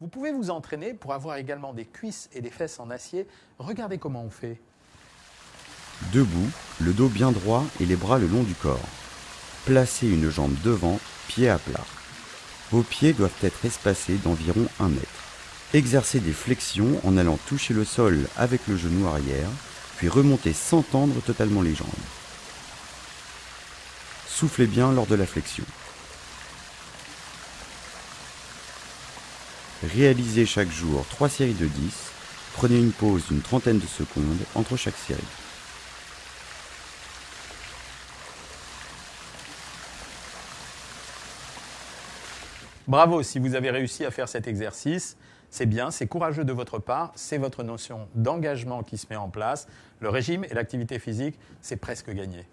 Vous pouvez vous entraîner pour avoir également des cuisses et des fesses en acier. Regardez comment on fait. Debout, le dos bien droit et les bras le long du corps. Placez une jambe devant, pied à plat. Vos pieds doivent être espacés d'environ 1 mètre. Exercez des flexions en allant toucher le sol avec le genou arrière, puis remontez sans tendre totalement les jambes. Soufflez bien lors de la flexion. Réalisez chaque jour 3 séries de 10. Prenez une pause d'une trentaine de secondes entre chaque série. Bravo si vous avez réussi à faire cet exercice. C'est bien, c'est courageux de votre part, c'est votre notion d'engagement qui se met en place. Le régime et l'activité physique, c'est presque gagné.